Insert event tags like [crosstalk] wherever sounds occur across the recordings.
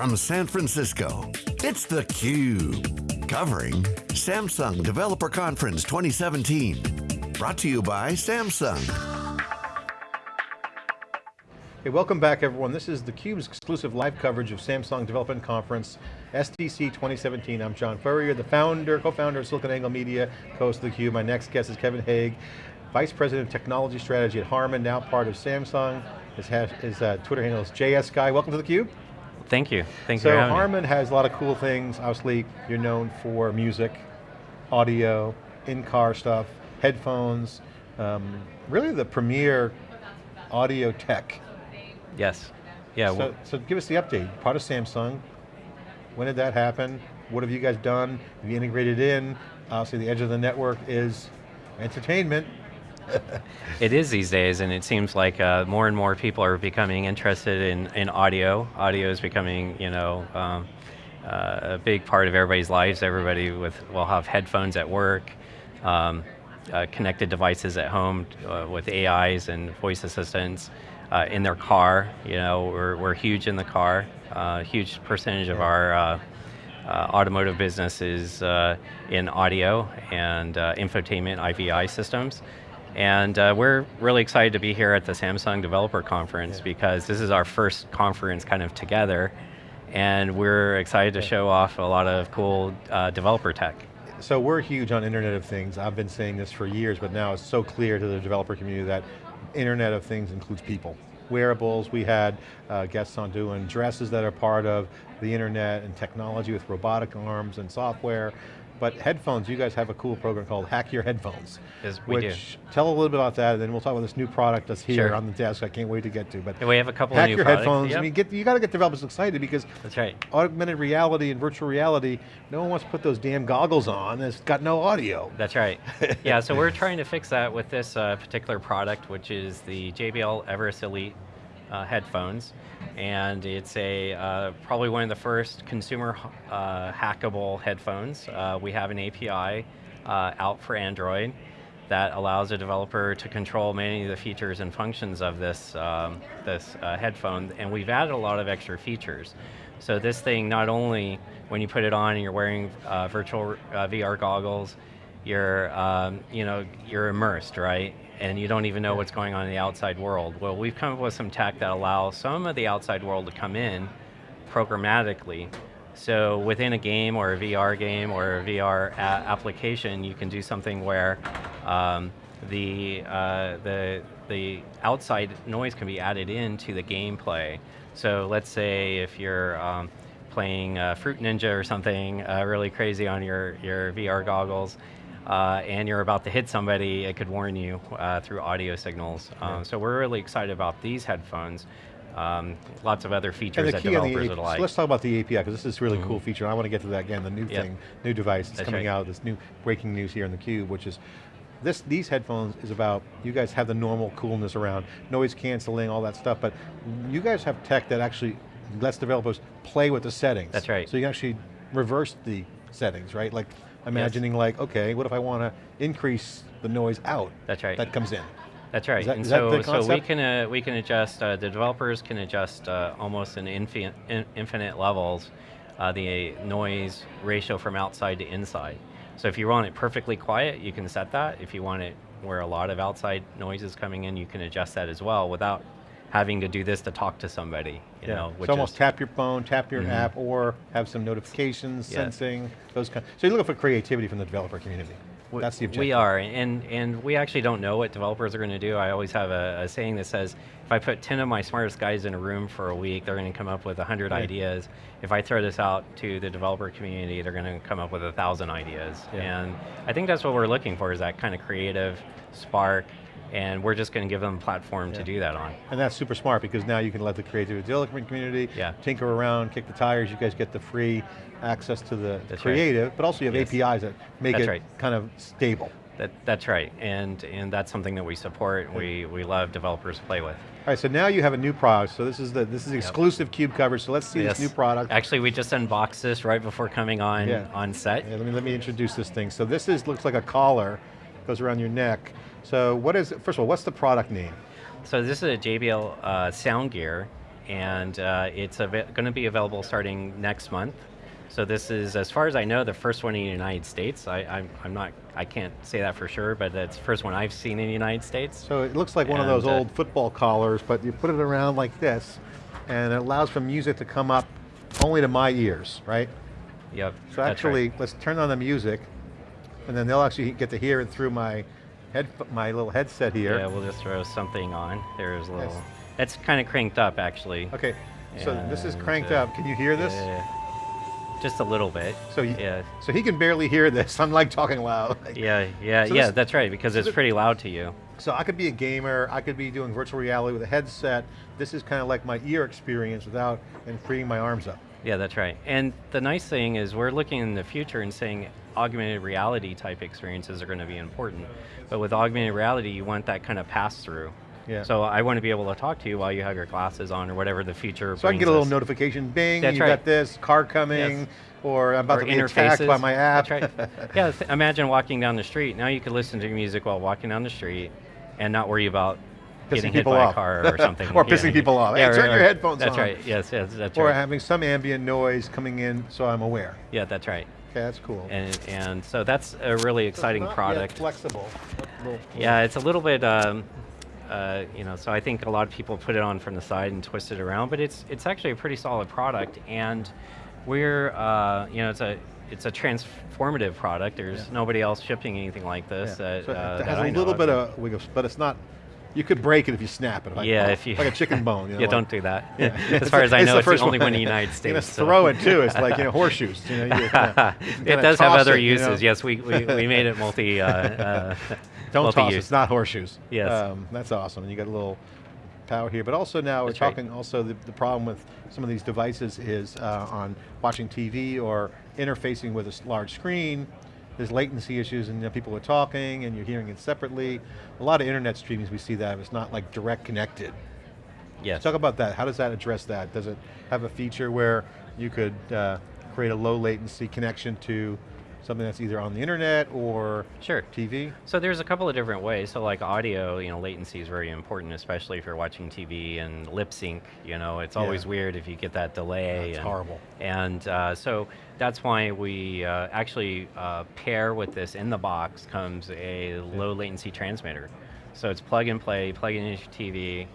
from San Francisco, it's theCUBE. Covering Samsung Developer Conference 2017. Brought to you by Samsung. Hey, welcome back everyone. This is theCUBE's exclusive live coverage of Samsung Development Conference, SDC 2017. I'm John Furrier, the founder, co-founder of SiliconANGLE Media, co-host of theCUBE. My next guest is Kevin Hague, Vice President of Technology Strategy at Harman, now part of Samsung. His, his uh, Twitter handle is JS Guy. Welcome to theCUBE. Thank you, thank so you So Harman me. has a lot of cool things. Obviously, you're known for music, audio, in-car stuff, headphones, um, really the premier audio tech. Yes, yeah. So, so give us the update. Part of Samsung, when did that happen? What have you guys done? Have you integrated in? Obviously the edge of the network is entertainment. [laughs] it is these days, and it seems like uh, more and more people are becoming interested in, in audio. Audio is becoming, you know, um, uh, a big part of everybody's lives. Everybody with will have headphones at work, um, uh, connected devices at home uh, with AIs and voice assistants. Uh, in their car, you know, we're, we're huge in the car. Uh, huge percentage of our uh, automotive business is in audio and infotainment IVI systems. And uh, we're really excited to be here at the Samsung Developer Conference yeah. because this is our first conference kind of together and we're excited to show off a lot of cool uh, developer tech. So we're huge on Internet of Things. I've been saying this for years, but now it's so clear to the developer community that Internet of Things includes people. Wearables, we had uh, guests on doing dresses that are part of the internet and technology with robotic arms and software. But headphones, you guys have a cool program called Hack Your Headphones. Yes, we which, do. Tell a little bit about that, and then we'll talk about this new product that's here sure. on the desk. I can't wait to get to. But yeah, we have a couple hack of new your products. headphones. Yep. I mean, get, you got to get developers excited because that's right. Augmented reality and virtual reality. No one wants to put those damn goggles on. It's got no audio. That's right. yeah, so we're trying to fix that with this uh, particular product, which is the JBL Everest Elite uh, headphones, and it's a uh, probably one of the first consumer uh, hackable headphones. Uh, we have an API uh, out for Android that allows a developer to control many of the features and functions of this, um, this uh, headphone, and we've added a lot of extra features. So this thing, not only when you put it on and you're wearing virtual VR goggles, you're, um, you know, you're immersed, right? And you don't even know what's going on in the outside world. Well, we've come up with some tech that allows some of the outside world to come in programmatically. So within a game or a VR game or a VR application, you can do something where um, the, uh, the, the outside noise can be added into the gameplay. So let's say if you're um, playing uh, Fruit Ninja or something uh, really crazy on your, your VR goggles, uh, and you're about to hit somebody, it could warn you uh, through audio signals. Um, so we're really excited about these headphones. Um, lots of other features the that developers would like. So let's talk about the API, because this is a really mm -hmm. cool feature. I want to get to that again, the new yep. thing, new device that's, coming right. out, this new breaking news here in theCUBE, which is this, these headphones is about, you guys have the normal coolness around, noise canceling, all that stuff, but you guys have tech that actually lets developers play with the settings. That's right. So you can actually reverse the settings, right? Like imagining yes. like, okay, what if I want to increase the noise out? That's right. That comes in. That's right, that, and so, so we can uh, we can adjust. Uh, the developers can adjust uh, almost in infinite, in infinite levels uh, the noise ratio from outside to inside. So if you want it perfectly quiet, you can set that. If you want it where a lot of outside noise is coming in, you can adjust that as well without having to do this to talk to somebody. You yeah. know, so almost tap your phone, tap your mm -hmm. app, or have some notifications, yeah. sensing, those kind. So you're looking for creativity from the developer community. That's the objective. We are, and, and we actually don't know what developers are going to do. I always have a, a, saying that says, if I put 10 of my smartest guys in a room for a week, they're going to come up with 100 right. ideas. If I throw this out to the developer community, they're going to come up with a thousand ideas. Yeah. And I think that's what we're looking for, is that kind of creative spark, and we're just going to give them a platform yeah. to do that on. And that's super smart because now you can let the creative development community yeah. tinker around, kick the tires, you guys get the free access to the that's creative, right. but also you have yes. APIs that make that's it right. kind of stable. That, that's right, and, and that's something that we support and we, we love developers to play with. All right, so now you have a new product. So this is the this is exclusive yep. CUBE coverage. So let's see yes. this new product. Actually, we just unboxed this right before coming on yeah. on set. Yeah, let me let me introduce this thing. So this is looks like a collar, goes around your neck. So what is, first of all, what's the product name? So this is a JBL uh, sound gear, and uh, it's going to be available starting next month. So this is, as far as I know, the first one in the United States. I, I'm, I'm not, I can't say that for sure, but that's the first one I've seen in the United States. So it looks like one of those uh, old football collars, but you put it around like this, and it allows for music to come up only to my ears, right? Yep. So that's right. actually, let's turn on the music, and then they'll actually get to hear it through my head, my little headset here. Yeah, we'll just throw something on. There's a little. Yes. It's kind of cranked up actually. Okay, so this is cranked uh, up. Can you hear this? Yeah. Just a little bit. So you- yeah, So he can barely hear this. [laughs] I'm like talking loud. [laughs] yeah, yeah, So yeah. this- that's right because it's the- pretty loud to you. So I could be a gamer, I could be doing virtual reality with a headset. This is kind of like my ear experience without and freeing my arms up. Yeah, that's right. And the nice thing is we're looking in the future and saying augmented reality type experiences are going to be important. But with augmented reality, you want that kind of pass through. Yeah. So I want to be able to talk to you while you have your glasses on or whatever the future So I can get a little us. notification, bing, That's you right. got this, car coming, Yes. or I'm about or to be attacked by my app. That's right. [laughs] yeah, imagine walking down the street. Now you could listen to music while walking down the street and not worry about getting hit people by off. a car or [laughs] something. Or Yeah. pissing people off. Hey, Yeah, turn right, your headphones That's on. That's right. Yes, yes, that's or right. having some ambient noise coming in so I'm aware. yeah, that's right. Okay, that's cool. And and so that's a really So exciting yet product. flexible. Yeah, it's a little bit, um, uh, you know, so I think a lot of people put it on from the side and twist it around, but it's it's actually a pretty solid product, and we're, uh, you know, it's a it's a transformative product. There's Yeah. nobody else shipping anything like Yeah. this. That, so uh, it has a little bit of but it's not. You could break it if you snap it. Like, yeah, oh, if you like a chicken bone. You [laughs] know, yeah, like- don't do that. [laughs] Yeah. [laughs] as far as I It's know, it's the first only one in the United States. know, so. throw it too. It's like you know horseshoes. You know, you, you it kinda does have other it, you know. uses. Yes, we, we, we made it multi. Uh, uh, Don't toss it. multi-use. It's not horseshoes. Yes. Um, that's awesome. And you got a little power here. But also now we're right. talking also the, the problem with some of these devices is uh, on watching TV or interfacing with a large screen. There's latency issues and you know, people are talking and you're hearing it separately. A lot of internet streamings we see that it's not like direct connected. Yes. Talk about that. How does that address that? Does it have a feature where you could uh, create a low latency connection to something that's either on the internet or Sure. TV? So there's a couple of different ways. So like audio, you know, latency is very important, especially if you're watching TV and lip sync. You know, it's always Yeah. weird if you get that delay. That's and, horrible. And uh, so that's why we uh, actually uh, pair with this in the box comes a low latency transmitter. So it's plug and play, plug it into your TV,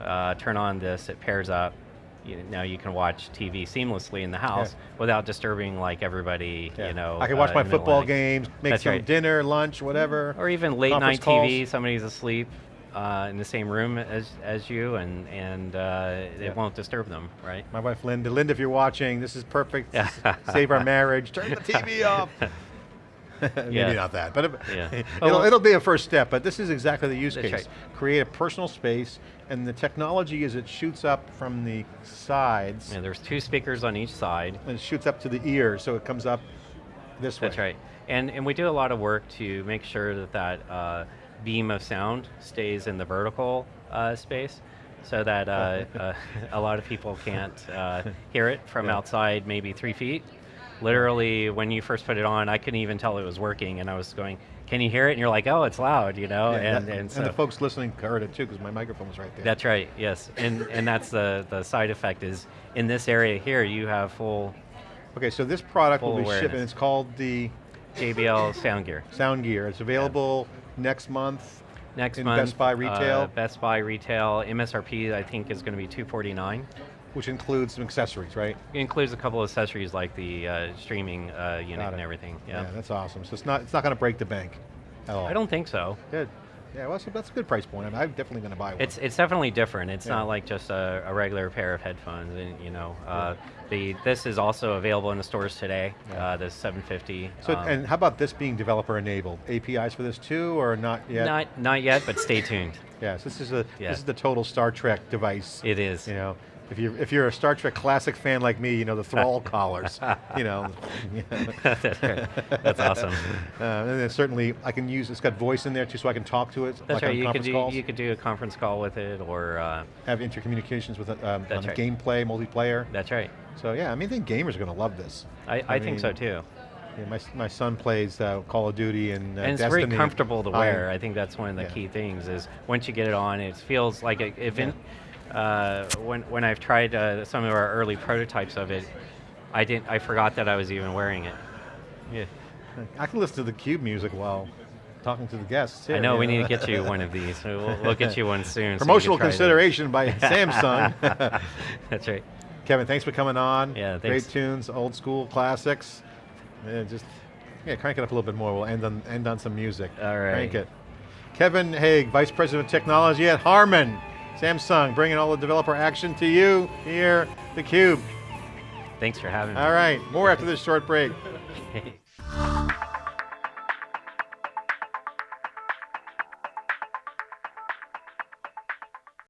uh, turn on this, it pairs up. You, now you can watch TV seamlessly in the house without disturbing like everybody. Yeah. You know, I can watch uh, my in the middle football games, make That's some right. dinner, lunch, whatever. or even late night calls. TV, somebody's asleep uh, in the same room as, as you, and and uh, Yeah. it won't disturb them, right? My wife Linda, Linda, if you're watching, this is perfect. Save our marriage. Turn the TV [laughs] off. [laughs] Maybe Yeah. not that, but it, Yeah. [laughs] it'll, Oh, well- it'll be a first step. But this is exactly the use case. right. Create a personal space, and the technology is it shoots up from the sides, And there's two speakers on each side. and it shoots up to the ear, so it comes up this way. That's right. And and we do a lot of work to make sure that that uh, beam of sound stays in the vertical uh, space, so that uh, [laughs] uh, a lot of people can't uh, hear it from Yeah. outside, maybe three feet. Literally, when you first put it on, I couldn't even tell it was working, and I was going, "Can you hear it?" And you're like, "Oh, it's loud," you know. Yeah, and that- and, so the folks listening heard it too, because my microphone was right there. That's right. Yes, and and that's the the side effect is in this area here you have full okay, so this product will be shipping. awareness. It's called the JBL sound gear. Sound Gear. It's available next month. Next In month, Best Buy uh, retail? Best Buy retail MSRP I think is going to be 249. Which includes some accessories, right? It includes a couple of accessories like the uh, streaming uh, unit and everything. Yeah. that's awesome. So it's not it's not going to break the bank at all. I don't think so. Good. Yeah, well, that's a, that's a good price point. I mean, I'm definitely going to buy one. It's it's definitely different. It's Yeah. not like just a, a regular pair of headphones. And, you know, uh, the this is also available in the stores today. Yeah. Uh, the 750. so, um, and how about this being developer enabled? APIs for this too, or not yet? not not yet, but stay tuned. [laughs] Yes, this is a Yeah. this is the total Star Trek device. It is. You know, if you're, if you're a Star Trek classic fan like me, you know the Thrall [laughs] collars. You know. That's awesome. [laughs] Uh, and then certainly I can use. It's got voice in there too, so I can talk to it. That's like right. You could do calls. you could do a conference call with it, or uh, have intercommunications with it um, on right. gameplay, multiplayer. that's right. So yeah, I mean, I think gamers are going to love this. I, I, think so too. Yeah, my, my son plays uh, Call of Duty and, uh, and it's Destiny. very comfortable to wear. I think that's one of the Yeah. key things is once you get it on, it feels like if in, uh, when when I've tried uh, some of our early prototypes of it, I didn't. I forgot that I was even wearing it. Yeah. I can listen to the Cube music while talking to the guests. I know we need to get you one of these. We'll, we'll get you one soon. so Promotional that. consideration by Samsung. [laughs] [laughs] That's right. Kevin, thanks for coming on. Yeah, thanks. Great tunes, old school classics. Yeah, just yeah, crank it up a little bit more. We'll end on end on some music. All right. Crank it. Kevin Hague, Vice President of Technology at Harman. Samsung, bringing all the developer action to you here, theCUBE. Thanks for having me. All right, more after this short break. [laughs]